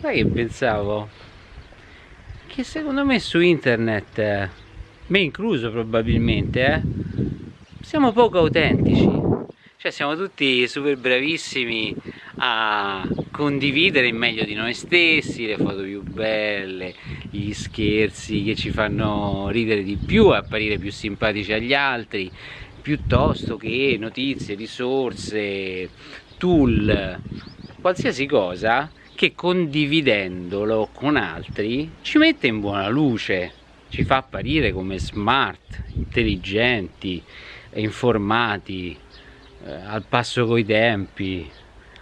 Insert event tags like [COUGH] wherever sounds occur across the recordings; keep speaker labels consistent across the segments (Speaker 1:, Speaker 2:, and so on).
Speaker 1: Sai che pensavo? Che secondo me su internet, me incluso probabilmente, eh, siamo poco autentici. Cioè siamo tutti super bravissimi a condividere in meglio di noi stessi le foto più belle, gli scherzi che ci fanno ridere di più, apparire più simpatici agli altri, piuttosto che notizie, risorse, tool, qualsiasi cosa che condividendolo con altri ci mette in buona luce, ci fa apparire come smart, intelligenti, informati, eh, al passo coi tempi.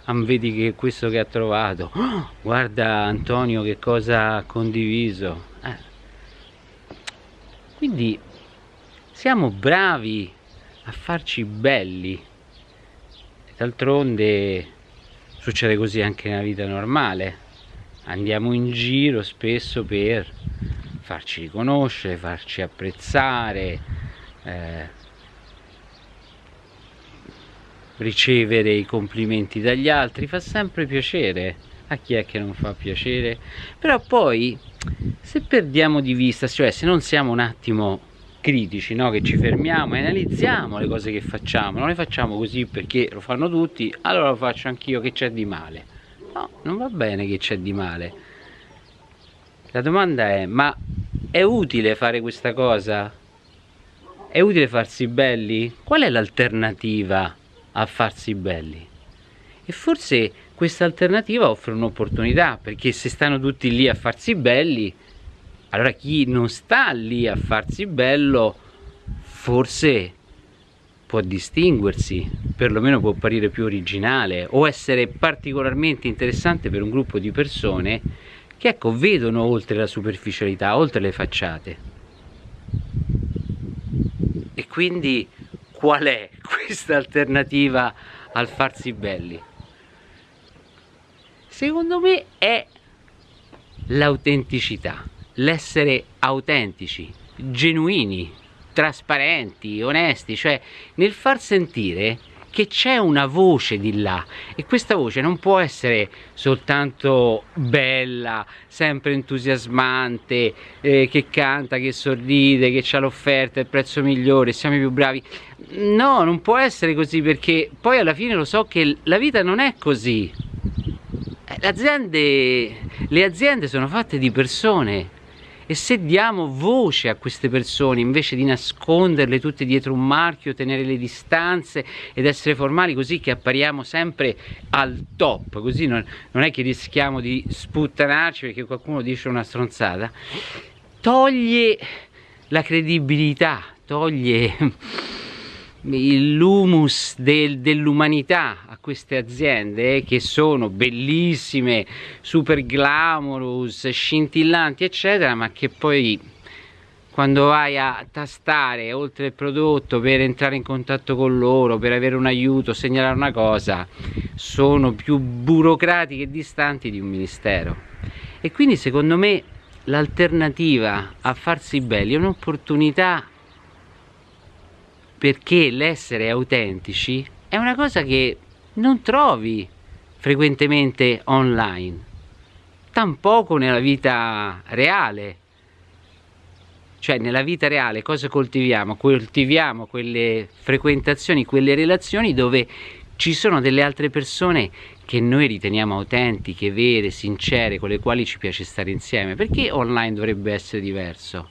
Speaker 1: Ah, vedi che questo che ha trovato, oh, guarda Antonio che cosa ha condiviso. Eh. Quindi siamo bravi a farci belli. D'altronde succede così anche nella vita normale. Andiamo in giro spesso per farci riconoscere, farci apprezzare eh, ricevere i complimenti dagli altri. Fa sempre piacere a chi è che non fa piacere. Però poi se perdiamo di vista cioè se non siamo un attimo critici, no? che ci fermiamo e analizziamo le cose che facciamo, non le facciamo così perché lo fanno tutti, allora lo faccio anch'io, che c'è di male? No, non va bene che c'è di male. La domanda è, ma è utile fare questa cosa? È utile farsi belli? Qual è l'alternativa a farsi belli? E forse questa alternativa offre un'opportunità, perché se stanno tutti lì a farsi belli, allora chi non sta lì a farsi bello forse può distinguersi, perlomeno può apparire più originale o essere particolarmente interessante per un gruppo di persone che ecco vedono oltre la superficialità, oltre le facciate. E quindi qual è [LAUGHS] questa alternativa al farsi belli? Secondo me è l'autenticità l'essere autentici, genuini, trasparenti, onesti, cioè nel far sentire che c'è una voce di là e questa voce non può essere soltanto bella, sempre entusiasmante, eh, che canta, che sorride, che ha l'offerta, il prezzo migliore, siamo i più bravi. No, non può essere così perché poi alla fine lo so che la vita non è così. Eh, aziende, le aziende sono fatte di persone e se diamo voce a queste persone invece di nasconderle tutte dietro un marchio, tenere le distanze ed essere formali così che appariamo sempre al top, così non, non è che rischiamo di sputtanarci perché qualcuno dice una stronzata, toglie la credibilità, toglie l'humus del, dell'umanità a queste aziende eh, che sono bellissime, super glamorous, scintillanti eccetera ma che poi quando vai a tastare oltre il prodotto per entrare in contatto con loro, per avere un aiuto, segnalare una cosa, sono più burocratiche e distanti di un ministero. E quindi secondo me l'alternativa a farsi belli è un'opportunità perché l'essere autentici è una cosa che non trovi frequentemente online, tampoco nella vita reale. Cioè nella vita reale cosa coltiviamo? Coltiviamo quelle frequentazioni, quelle relazioni dove ci sono delle altre persone che noi riteniamo autentiche, vere, sincere, con le quali ci piace stare insieme. Perché online dovrebbe essere diverso?